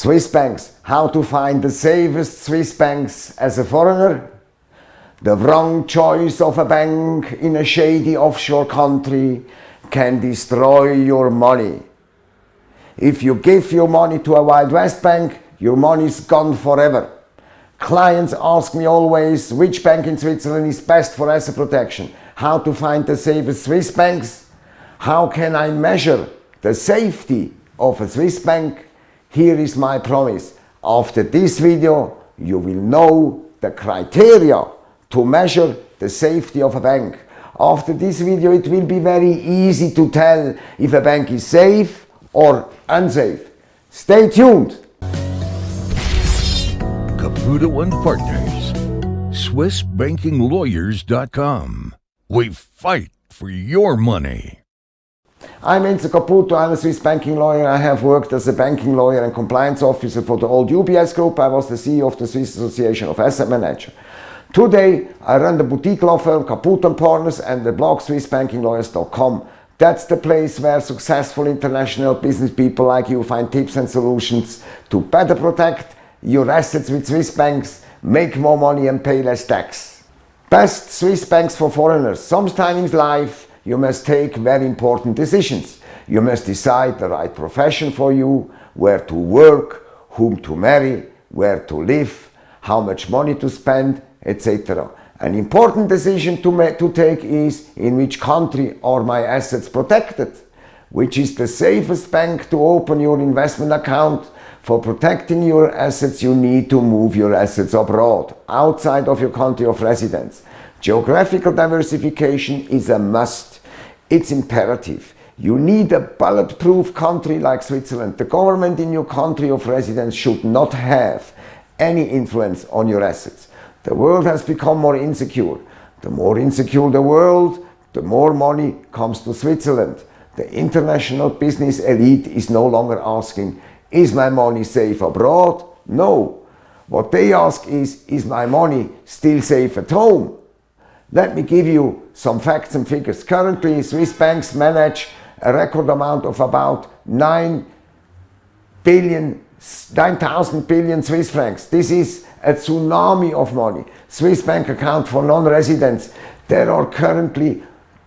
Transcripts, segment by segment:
Swiss banks, how to find the safest Swiss banks as a foreigner, the wrong choice of a bank in a shady offshore country can destroy your money. If you give your money to a Wild West bank, your money is gone forever. Clients ask me always which bank in Switzerland is best for asset protection, how to find the safest Swiss banks, how can I measure the safety of a Swiss bank. Here is my promise. After this video, you will know the criteria to measure the safety of a bank. After this video, it will be very easy to tell if a bank is safe or unsafe. Stay tuned. Caputo and Partners, SwissBankingLawyers.com. We fight for your money. I'm Enzo Caputo, I'm a Swiss banking lawyer. I have worked as a banking lawyer and compliance officer for the old UBS group. I was the CEO of the Swiss Association of Asset Managers. Today, I run the boutique law firm Caputo & Partners and the blog SwissBankingLawyers.com. That's the place where successful international business people like you find tips and solutions to better protect your assets with Swiss banks, make more money and pay less tax. Best Swiss banks for foreigners. Sometimes in life you must take very important decisions. You must decide the right profession for you, where to work, whom to marry, where to live, how much money to spend, etc. An important decision to, to take is in which country are my assets protected, which is the safest bank to open your investment account. For protecting your assets you need to move your assets abroad, outside of your country of residence. Geographical diversification is a must. It's imperative. You need a bulletproof country like Switzerland. The government in your country of residence should not have any influence on your assets. The world has become more insecure. The more insecure the world, the more money comes to Switzerland. The international business elite is no longer asking, is my money safe abroad? No. What they ask is, is my money still safe at home? Let me give you some facts and figures. Currently, Swiss banks manage a record amount of about 9 billion, 9,000 billion Swiss francs. This is a tsunami of money. Swiss bank account for non-residents. There are currently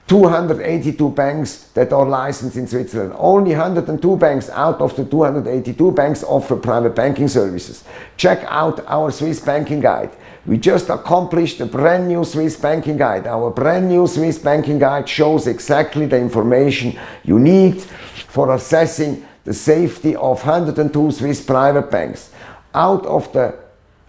282 banks that are licensed in Switzerland. Only 102 banks out of the 282 banks offer private banking services. Check out our Swiss banking guide. We just accomplished a brand new Swiss banking guide. Our brand new Swiss banking guide shows exactly the information you need for assessing the safety of 102 Swiss private banks. Out of the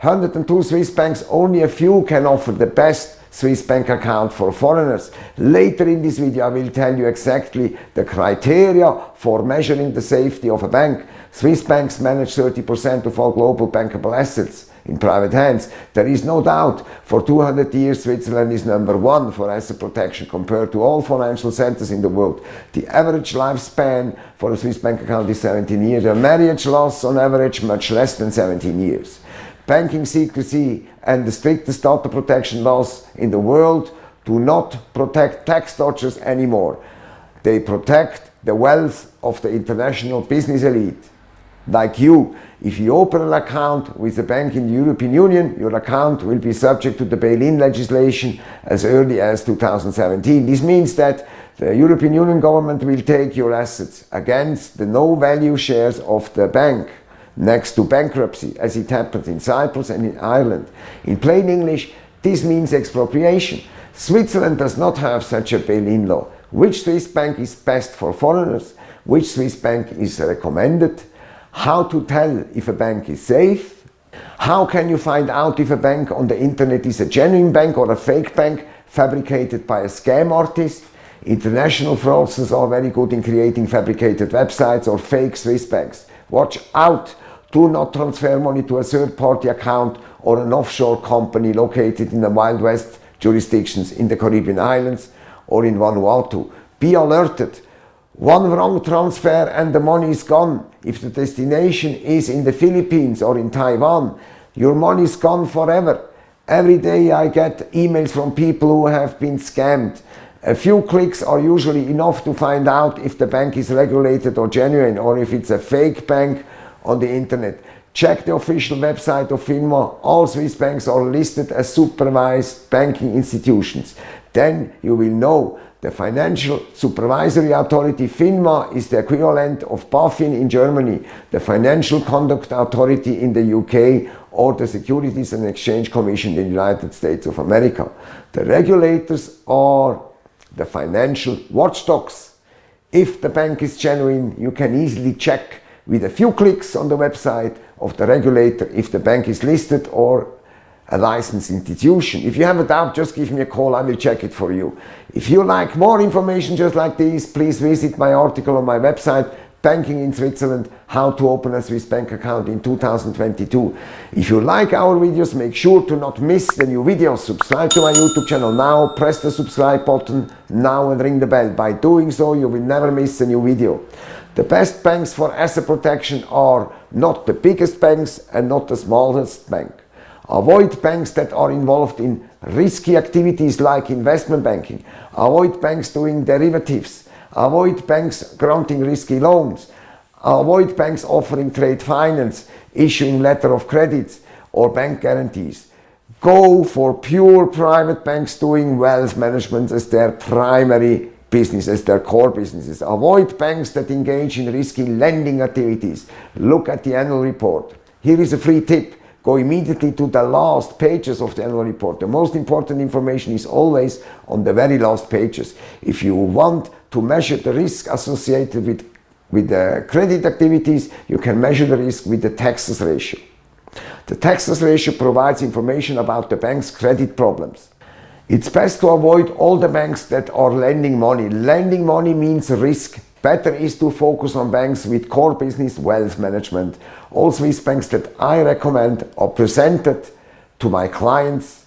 102 Swiss banks, only a few can offer the best Swiss bank account for foreigners. Later in this video I will tell you exactly the criteria for measuring the safety of a bank. Swiss banks manage 30% of all global bankable assets in private hands. There is no doubt for 200 years Switzerland is number one for asset protection compared to all financial centers in the world. The average lifespan for a Swiss bank account is 17 years. A marriage loss on average much less than 17 years banking secrecy and the strictest data protection laws in the world do not protect tax dodgers anymore. They protect the wealth of the international business elite. Like you, if you open an account with a bank in the European Union, your account will be subject to the bail-in legislation as early as 2017. This means that the European Union government will take your assets against the no-value shares of the bank next to bankruptcy as it happens in Cyprus and in Ireland. In plain English, this means expropriation. Switzerland does not have such a bail-in law. Which Swiss bank is best for foreigners? Which Swiss bank is recommended? How to tell if a bank is safe? How can you find out if a bank on the internet is a genuine bank or a fake bank fabricated by a scam artist? International fraudsters are very good in creating fabricated websites or fake Swiss banks. Watch out do not transfer money to a third-party account or an offshore company located in the Wild West jurisdictions in the Caribbean islands or in Vanuatu. Be alerted. One wrong transfer and the money is gone. If the destination is in the Philippines or in Taiwan, your money is gone forever. Every day I get emails from people who have been scammed. A few clicks are usually enough to find out if the bank is regulated or genuine or if it's a fake bank on the internet. Check the official website of FINMA. All Swiss banks are listed as supervised banking institutions. Then you will know the Financial Supervisory Authority FINMA is the equivalent of BaFin in Germany, the Financial Conduct Authority in the UK or the Securities and Exchange Commission in the United States of America. The regulators are the financial watchdogs. If the bank is genuine, you can easily check with a few clicks on the website of the regulator if the bank is listed or a licensed institution. If you have a doubt, just give me a call, I will check it for you. If you like more information just like this, please visit my article on my website, Banking in Switzerland, how to open a Swiss bank account in 2022. If you like our videos, make sure to not miss the new videos. Subscribe to my YouTube channel now, press the subscribe button now and ring the bell. By doing so, you will never miss a new video. The best banks for asset protection are not the biggest banks and not the smallest bank. Avoid banks that are involved in risky activities like investment banking. Avoid banks doing derivatives. Avoid banks granting risky loans. Avoid banks offering trade finance, issuing letter of credits or bank guarantees. Go for pure private banks doing wealth management as their primary business, as their core businesses. Avoid banks that engage in risky lending activities. Look at the annual report. Here is a free tip go immediately to the last pages of the annual report. The most important information is always on the very last pages. If you want to measure the risk associated with, with the credit activities, you can measure the risk with the Texas ratio. The Texas ratio provides information about the bank's credit problems. It's best to avoid all the banks that are lending money. Lending money means risk Better is to focus on banks with core business wealth management. All Swiss banks that I recommend are presented to my clients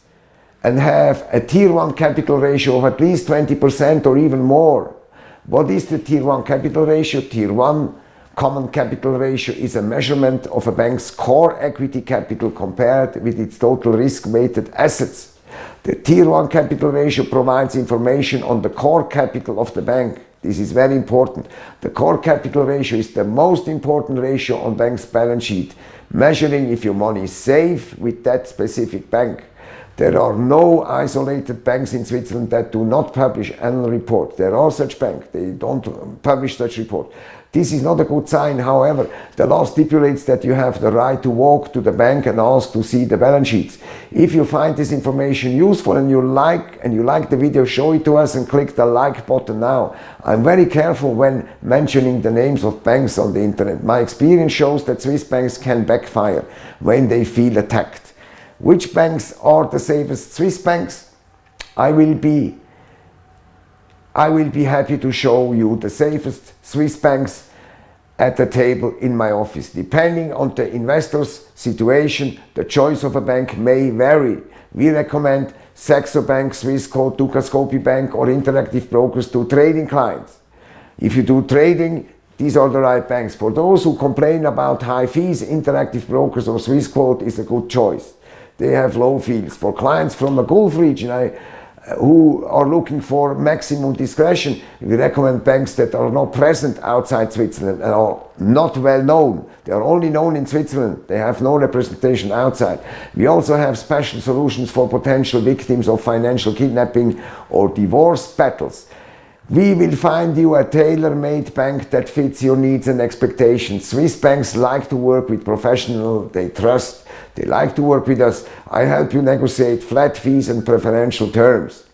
and have a tier 1 capital ratio of at least 20% or even more. What is the tier 1 capital ratio? Tier 1 common capital ratio is a measurement of a bank's core equity capital compared with its total risk-weighted assets. The Tier 1 capital ratio provides information on the core capital of the bank. This is very important. The core capital ratio is the most important ratio on bank's balance sheet, measuring if your money is safe with that specific bank. There are no isolated banks in Switzerland that do not publish annual report. There are such banks, they don't uh, publish such report. This is not a good sign, however, the law stipulates that you have the right to walk to the bank and ask to see the balance sheets. If you find this information useful and you like and you like the video, show it to us and click the like button now. I'm very careful when mentioning the names of banks on the internet. My experience shows that Swiss banks can backfire when they feel attacked. Which banks are the safest Swiss banks? I will be I will be happy to show you the safest Swiss banks at the table in my office. Depending on the investor's situation, the choice of a bank may vary. We recommend Saxo Bank, Swissquote, Dukascopy Bank or Interactive Brokers to trading clients. If you do trading, these are the right banks. For those who complain about high fees, Interactive Brokers or Swissquote is a good choice they have low fees. For clients from the Gulf region I, uh, who are looking for maximum discretion, we recommend banks that are not present outside Switzerland and are not well known. They are only known in Switzerland. They have no representation outside. We also have special solutions for potential victims of financial kidnapping or divorce battles. We will find you a tailor-made bank that fits your needs and expectations. Swiss banks like to work with professionals they trust. They like to work with us. I help you negotiate flat fees and preferential terms.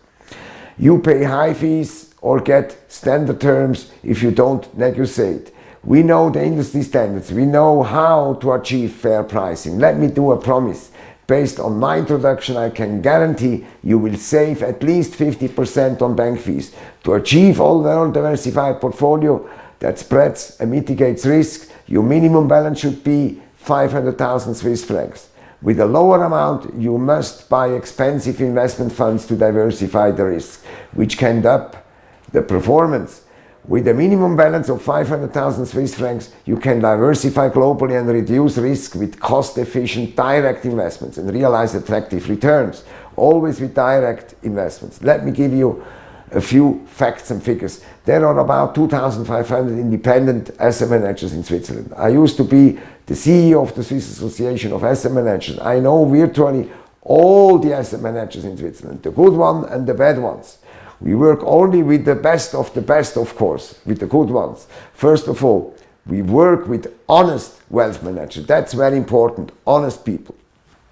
You pay high fees or get standard terms if you don't negotiate. We know the industry standards. We know how to achieve fair pricing. Let me do a promise. Based on my introduction, I can guarantee you will save at least 50% on bank fees. To achieve all well-diversified portfolio that spreads and mitigates risk, your minimum balance should be 500,000 Swiss francs. With a lower amount, you must buy expensive investment funds to diversify the risk, which can up the performance. With a minimum balance of 500,000 Swiss francs, you can diversify globally and reduce risk with cost-efficient direct investments and realize attractive returns, always with direct investments. Let me give you a few facts and figures. There are about 2,500 independent asset managers in Switzerland. I used to be the CEO of the Swiss Association of Asset Managers. I know virtually all the asset managers in Switzerland, the good ones and the bad ones. We work only with the best of the best, of course, with the good ones. First of all, we work with honest wealth managers. That's very important, honest people.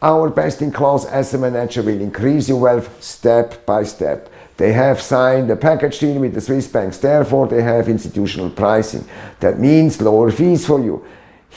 Our best-in-class asset manager will increase your wealth step by step. They have signed a package deal with the Swiss banks, therefore they have institutional pricing. That means lower fees for you.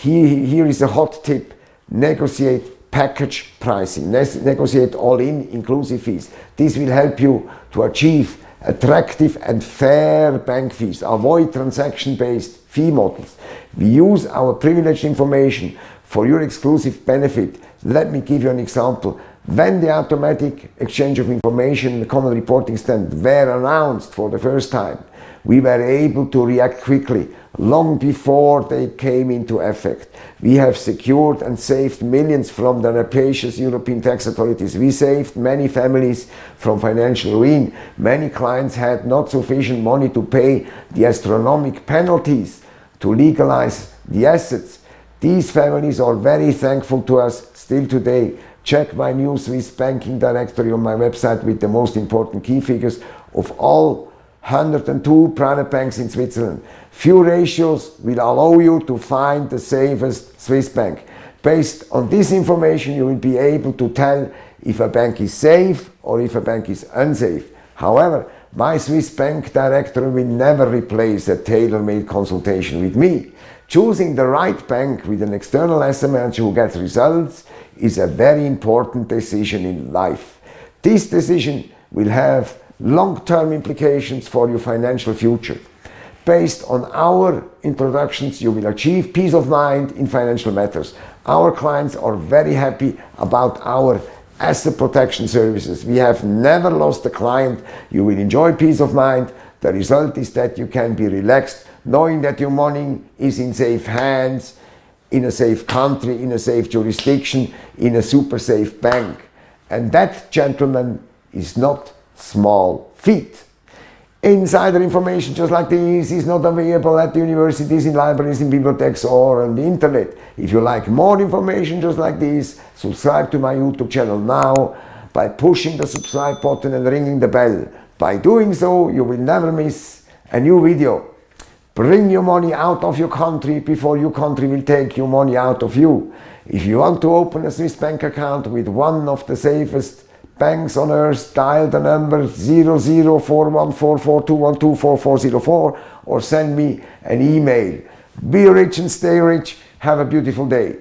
Here, here is a hot tip, negotiate package pricing, negotiate all-in inclusive fees. This will help you to achieve attractive and fair bank fees. Avoid transaction-based fee models. We use our privileged information for your exclusive benefit. Let me give you an example. When the automatic exchange of information in the common reporting standard were announced for the first time, we were able to react quickly long before they came into effect. We have secured and saved millions from the rapacious European tax authorities. We saved many families from financial ruin. Many clients had not sufficient money to pay the astronomical penalties to legalize the assets. These families are very thankful to us still today. Check my new Swiss banking directory on my website with the most important key figures of all 102 private banks in Switzerland. Few ratios will allow you to find the safest Swiss bank. Based on this information, you will be able to tell if a bank is safe or if a bank is unsafe. However, my Swiss bank director will never replace a tailor-made consultation with me. Choosing the right bank with an external asset manager who gets results is a very important decision in life. This decision will have long-term implications for your financial future. Based on our introductions, you will achieve peace of mind in financial matters. Our clients are very happy about our asset protection services. We have never lost a client. You will enjoy peace of mind. The result is that you can be relaxed knowing that your money is in safe hands in a safe country, in a safe jurisdiction, in a super safe bank. And that, gentlemen, is not small feat. Insider information just like this is not available at the universities, in libraries, in bibliotheques or on the internet. If you like more information just like this, subscribe to my YouTube channel now by pushing the subscribe button and ringing the bell. By doing so, you will never miss a new video. Bring your money out of your country before your country will take your money out of you. If you want to open a Swiss bank account with one of the safest banks on earth, dial the number 00414421244404 or send me an email. Be rich and stay rich. Have a beautiful day.